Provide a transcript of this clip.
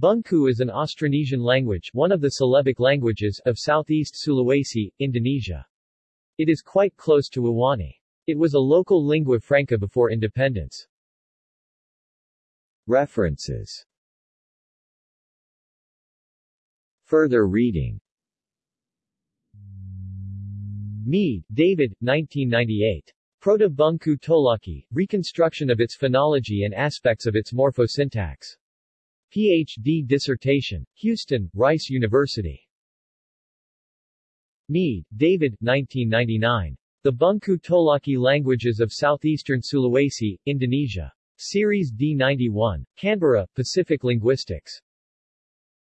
Bungku is an Austronesian language one of the Celebic languages of southeast Sulawesi, Indonesia. It is quite close to Iwani. It was a local lingua franca before independence. References Further reading Mead, David, 1998. Proto-Bungku Tolaki, Reconstruction of its Phonology and Aspects of its Morphosyntax. Ph.D. dissertation. Houston, Rice University. Mead, David, 1999. The Bungku Tolaki Languages of Southeastern Sulawesi, Indonesia. Series D91. Canberra, Pacific Linguistics.